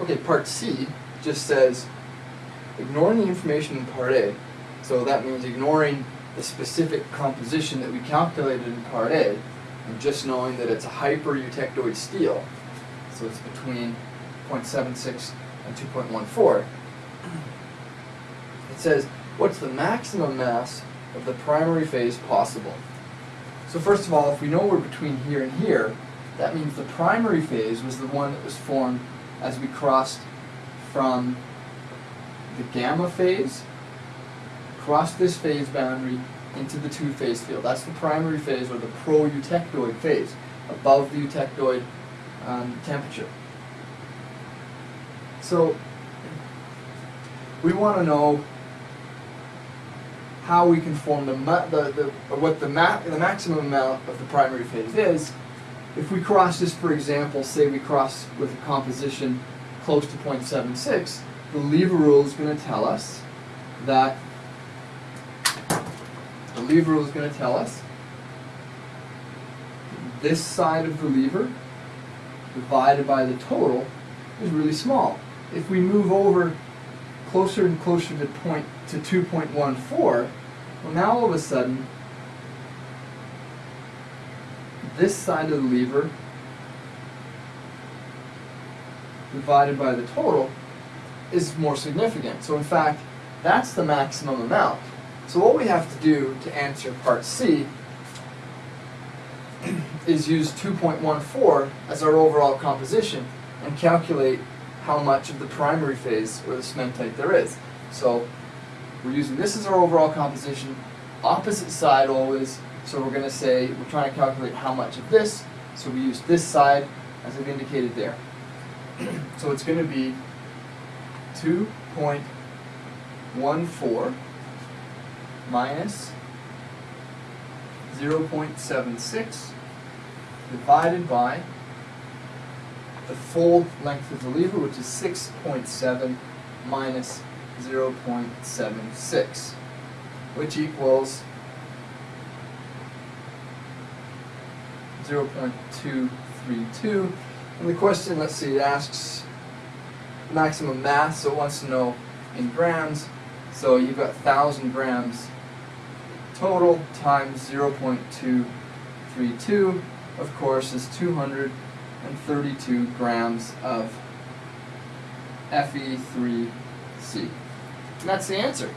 Okay, part C just says, ignoring the information in part A, so that means ignoring the specific composition that we calculated in part A, and just knowing that it's a hyper-eutectoid steel, so it's between 0.76 and 2.14. It says, what's the maximum mass of the primary phase possible? So first of all, if we know we're between here and here, that means the primary phase was the one that was formed as we crossed from the gamma phase, crossed this phase boundary into the two-phase field. That's the primary phase, or the pro-eutectoid phase, above the eutectoid um, temperature. So we want to know how we can form the, the, the what the, ma- the maximum amount of the primary phase is. If we cross this, for example, say we cross with a composition close to 0.76, the lever rule is going to tell us that the lever rule is going to tell us this side of the lever divided by the total is really small. If we move over closer and closer to point to 2.14, well now all of a sudden this side of the lever divided by the total is more significant. So in fact, that's the maximum amount. So what we have to do to answer part C is use 2.14 as our overall composition and calculate how much of the primary phase or the cementite there is. So we're using this as our overall composition, opposite side always, so we're going to say we're trying to calculate how much of this, so we use this side as I've indicated there. so it's going to be 2.14 minus 0.76 divided by the full length of the lever, which is 6.7 minus 0.76, which equals 0.232. And the question, let's see, it asks maximum mass, so it wants to know in grams. So you've got 1,000 grams total times 0.232, of course, is 232 grams of Fe3C. And that's the answer.